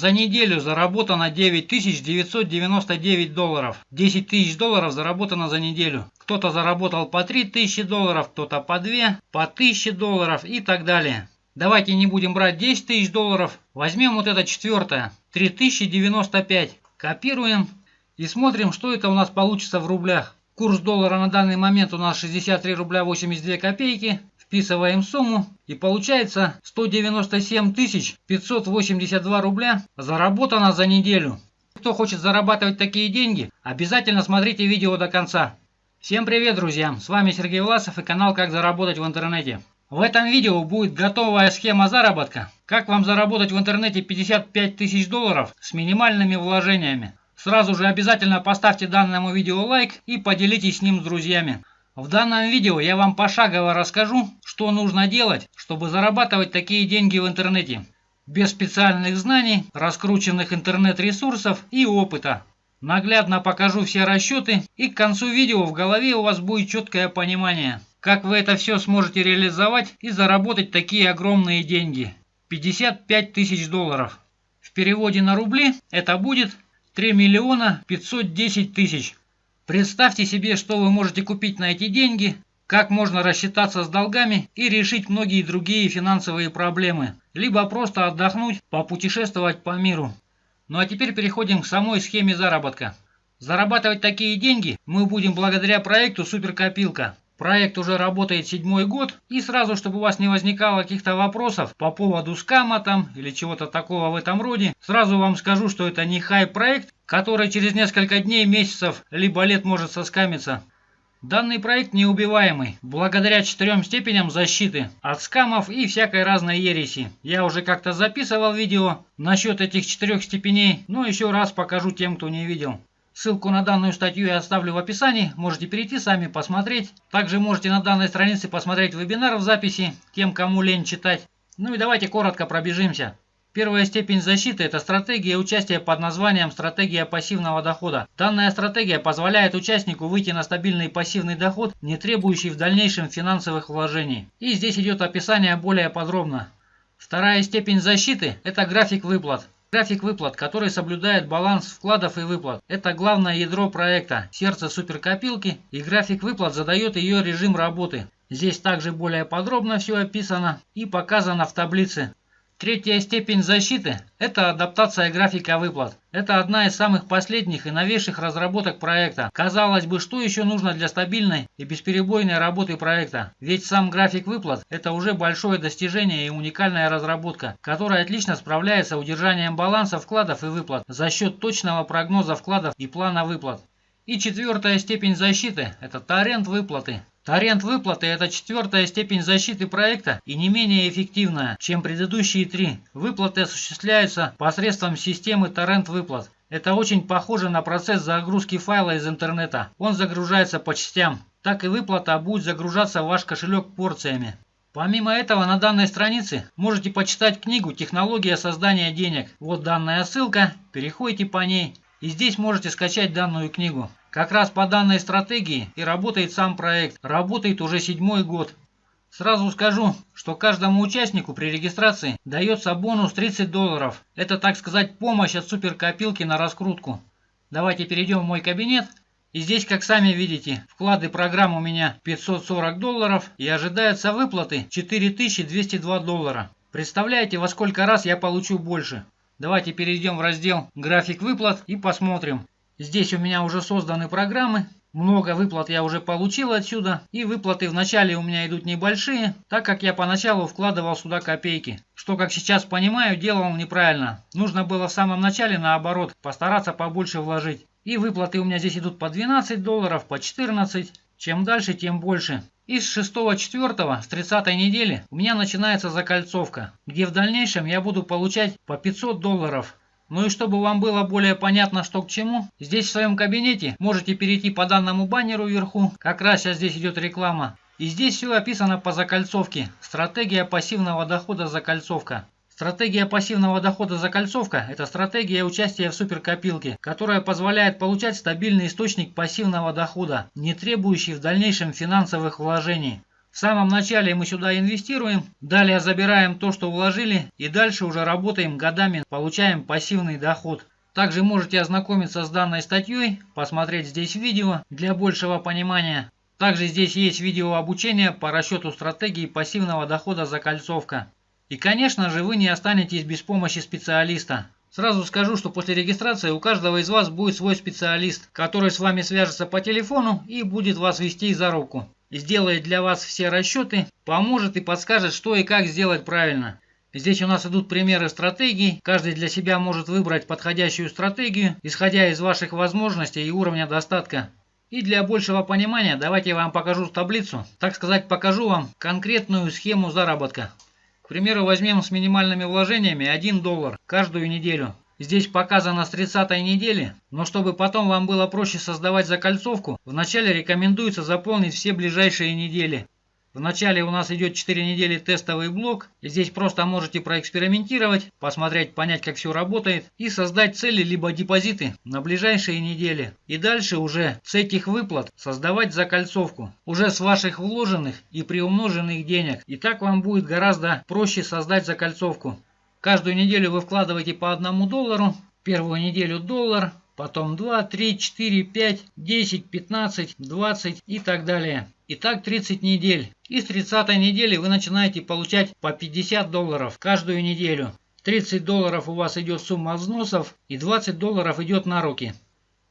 За неделю заработано 9999 долларов. 10 тысяч долларов заработано за неделю. Кто-то заработал по 3000 долларов, кто-то по 2, по 1000 долларов и так далее. Давайте не будем брать 10 тысяч долларов. Возьмем вот это четвертое. 3095. Копируем и смотрим, что это у нас получится в рублях. Курс доллара на данный момент у нас 63 рубля 82 копейки. Вписываем сумму и получается 197 582 рубля заработано за неделю. Кто хочет зарабатывать такие деньги, обязательно смотрите видео до конца. Всем привет, друзья! С вами Сергей Власов и канал «Как заработать в интернете». В этом видео будет готовая схема заработка. Как вам заработать в интернете 55 тысяч долларов с минимальными вложениями. Сразу же обязательно поставьте данному видео лайк и поделитесь с ним с друзьями. В данном видео я вам пошагово расскажу, что нужно делать, чтобы зарабатывать такие деньги в интернете. Без специальных знаний, раскрученных интернет-ресурсов и опыта. Наглядно покажу все расчеты и к концу видео в голове у вас будет четкое понимание, как вы это все сможете реализовать и заработать такие огромные деньги. 55 тысяч долларов. В переводе на рубли это будет 3 миллиона 510 тысяч. Представьте себе, что вы можете купить на эти деньги, как можно рассчитаться с долгами и решить многие другие финансовые проблемы, либо просто отдохнуть, попутешествовать по миру. Ну а теперь переходим к самой схеме заработка. Зарабатывать такие деньги мы будем благодаря проекту Суперкопилка. Проект уже работает седьмой год, и сразу, чтобы у вас не возникало каких-то вопросов по поводу скама там или чего-то такого в этом роде, сразу вам скажу, что это не хай-проект, который через несколько дней, месяцев, либо лет может соскамиться. Данный проект неубиваемый, благодаря четырем степеням защиты от скамов и всякой разной ереси. Я уже как-то записывал видео насчет этих четырех степеней, но еще раз покажу тем, кто не видел. Ссылку на данную статью я оставлю в описании, можете перейти сами посмотреть. Также можете на данной странице посмотреть вебинар в записи, тем кому лень читать. Ну и давайте коротко пробежимся. Первая степень защиты – это стратегия участия под названием «Стратегия пассивного дохода». Данная стратегия позволяет участнику выйти на стабильный пассивный доход, не требующий в дальнейшем финансовых вложений. И здесь идет описание более подробно. Вторая степень защиты – это график выплат. График выплат, который соблюдает баланс вкладов и выплат. Это главное ядро проекта, сердце суперкопилки, и график выплат задает ее режим работы. Здесь также более подробно все описано и показано в таблице. Третья степень защиты – это адаптация графика выплат. Это одна из самых последних и новейших разработок проекта. Казалось бы, что еще нужно для стабильной и бесперебойной работы проекта? Ведь сам график выплат – это уже большое достижение и уникальная разработка, которая отлично справляется с удержанием баланса вкладов и выплат за счет точного прогноза вкладов и плана выплат. И четвертая степень защиты – это торрент выплаты. Торрент выплаты – это четвертая степень защиты проекта и не менее эффективная, чем предыдущие три. Выплаты осуществляются посредством системы торрент выплат. Это очень похоже на процесс загрузки файла из интернета. Он загружается по частям. Так и выплата будет загружаться в ваш кошелек порциями. Помимо этого на данной странице можете почитать книгу «Технология создания денег». Вот данная ссылка, переходите по ней и здесь можете скачать данную книгу. Как раз по данной стратегии и работает сам проект. Работает уже седьмой год. Сразу скажу, что каждому участнику при регистрации дается бонус 30 долларов. Это, так сказать, помощь от суперкопилки на раскрутку. Давайте перейдем в мой кабинет. И здесь, как сами видите, вклады программ у меня 540 долларов и ожидаются выплаты 4202 доллара. Представляете, во сколько раз я получу больше? Давайте перейдем в раздел «График выплат» и посмотрим. Здесь у меня уже созданы программы. Много выплат я уже получил отсюда. И выплаты вначале у меня идут небольшие, так как я поначалу вкладывал сюда копейки. Что, как сейчас понимаю, делал неправильно. Нужно было в самом начале, наоборот, постараться побольше вложить. И выплаты у меня здесь идут по 12 долларов, по 14. Чем дальше, тем больше. И с 6-4, с 30 недели у меня начинается закольцовка, где в дальнейшем я буду получать по 500 долларов. Ну и чтобы вам было более понятно, что к чему, здесь в своем кабинете можете перейти по данному баннеру вверху, как раз сейчас здесь идет реклама. И здесь все описано по закольцовке. Стратегия пассивного дохода закольцовка. Стратегия пассивного дохода закольцовка – это стратегия участия в суперкопилке, которая позволяет получать стабильный источник пассивного дохода, не требующий в дальнейшем финансовых вложений. В самом начале мы сюда инвестируем, далее забираем то, что вложили и дальше уже работаем годами, получаем пассивный доход. Также можете ознакомиться с данной статьей, посмотреть здесь видео для большего понимания. Также здесь есть видео обучения по расчету стратегии пассивного дохода закольцовка. И конечно же вы не останетесь без помощи специалиста. Сразу скажу, что после регистрации у каждого из вас будет свой специалист, который с вами свяжется по телефону и будет вас вести за руку. Сделает для вас все расчеты, поможет и подскажет, что и как сделать правильно. Здесь у нас идут примеры стратегий. Каждый для себя может выбрать подходящую стратегию, исходя из ваших возможностей и уровня достатка. И для большего понимания давайте я вам покажу таблицу. Так сказать, покажу вам конкретную схему заработка. К примеру, возьмем с минимальными вложениями 1 доллар каждую неделю. Здесь показано с 30 недели, но чтобы потом вам было проще создавать закольцовку, вначале рекомендуется заполнить все ближайшие недели. Вначале у нас идет 4 недели тестовый блок. Здесь просто можете проэкспериментировать, посмотреть, понять, как все работает и создать цели либо депозиты на ближайшие недели. И дальше уже с этих выплат создавать закольцовку. Уже с ваших вложенных и приумноженных денег. И так вам будет гораздо проще создать закольцовку. Каждую неделю вы вкладываете по одному доллару. Первую неделю доллар, потом 2, 3, 4, 5, 10, 15, 20 и так далее. И так 30 недель. И с 30 недели вы начинаете получать по 50 долларов каждую неделю. 30 долларов у вас идет сумма взносов и 20 долларов идет на руки.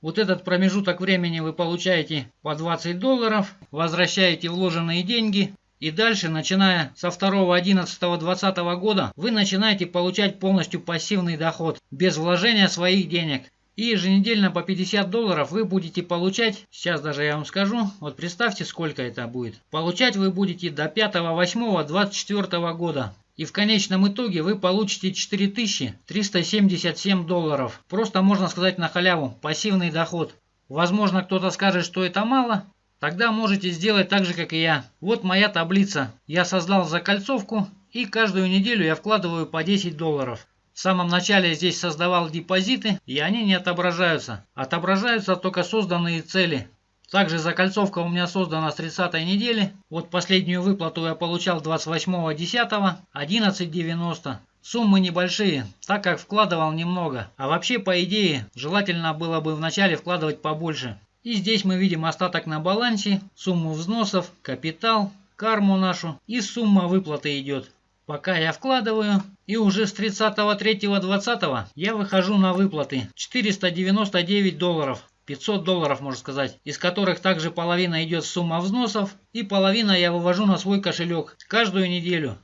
Вот этот промежуток времени вы получаете по 20 долларов, возвращаете вложенные деньги и дальше, начиная со 2, 11, 20 года, вы начинаете получать полностью пассивный доход, без вложения своих денег. И еженедельно по 50 долларов вы будете получать, сейчас даже я вам скажу, вот представьте сколько это будет. Получать вы будете до 5-8-24 года. И в конечном итоге вы получите 4377 долларов. Просто можно сказать на халяву, пассивный доход. Возможно кто-то скажет, что это мало. Тогда можете сделать так же, как и я. Вот моя таблица. Я создал закольцовку и каждую неделю я вкладываю по 10 долларов. В самом начале здесь создавал депозиты, и они не отображаются. Отображаются только созданные цели. Также закольцовка у меня создана с 30 недели. Вот последнюю выплату я получал 28.10, 11.90. Суммы небольшие, так как вкладывал немного. А вообще, по идее, желательно было бы вначале вкладывать побольше. И здесь мы видим остаток на балансе, сумму взносов, капитал, карму нашу и сумма выплаты идет. Пока я вкладываю, и уже с 30.03.20 я выхожу на выплаты 499 долларов. 500 долларов, можно сказать, из которых также половина идет сумма взносов, и половина я вывожу на свой кошелек каждую неделю.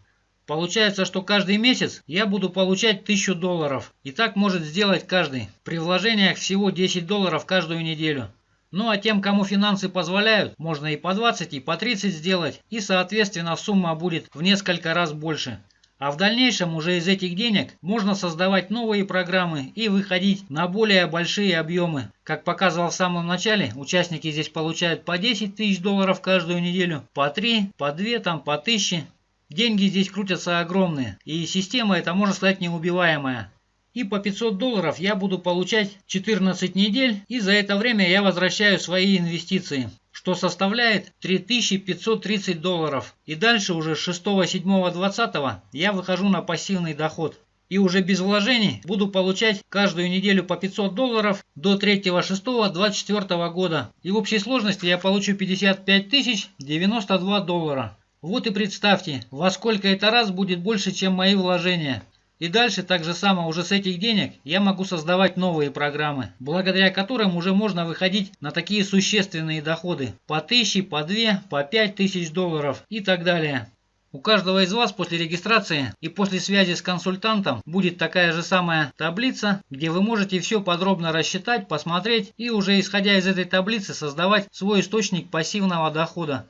Получается, что каждый месяц я буду получать 1000 долларов. И так может сделать каждый. При вложениях всего 10 долларов каждую неделю. Ну а тем, кому финансы позволяют, можно и по 20, и по 30 сделать, и соответственно сумма будет в несколько раз больше. А в дальнейшем уже из этих денег можно создавать новые программы и выходить на более большие объемы. Как показывал в самом начале, участники здесь получают по 10 тысяч долларов каждую неделю, по 3, по 2, там по 1000. Деньги здесь крутятся огромные, и система это можно сказать неубиваемая. И по 500 долларов я буду получать 14 недель, и за это время я возвращаю свои инвестиции, что составляет 3530 долларов. И дальше уже с 6, 7, 20 я выхожу на пассивный доход. И уже без вложений буду получать каждую неделю по 500 долларов до 3, 6, 24 года. И в общей сложности я получу 55 тысяч 92 доллара. Вот и представьте, во сколько это раз будет больше, чем мои вложения. И дальше так же само уже с этих денег я могу создавать новые программы, благодаря которым уже можно выходить на такие существенные доходы по 1000, по 2, по 5 тысяч долларов и так далее. У каждого из вас после регистрации и после связи с консультантом будет такая же самая таблица, где вы можете все подробно рассчитать, посмотреть и уже исходя из этой таблицы создавать свой источник пассивного дохода.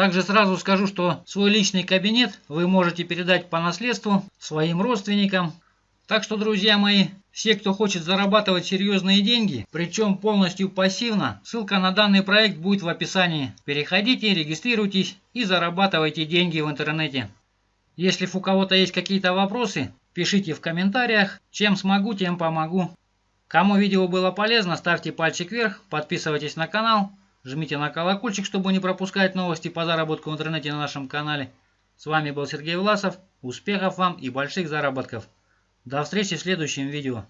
Также сразу скажу, что свой личный кабинет вы можете передать по наследству своим родственникам. Так что, друзья мои, все, кто хочет зарабатывать серьезные деньги, причем полностью пассивно, ссылка на данный проект будет в описании. Переходите, регистрируйтесь и зарабатывайте деньги в интернете. Если у кого-то есть какие-то вопросы, пишите в комментариях. Чем смогу, тем помогу. Кому видео было полезно, ставьте пальчик вверх, подписывайтесь на канал. Жмите на колокольчик, чтобы не пропускать новости по заработку в интернете на нашем канале. С вами был Сергей Власов. Успехов вам и больших заработков. До встречи в следующем видео.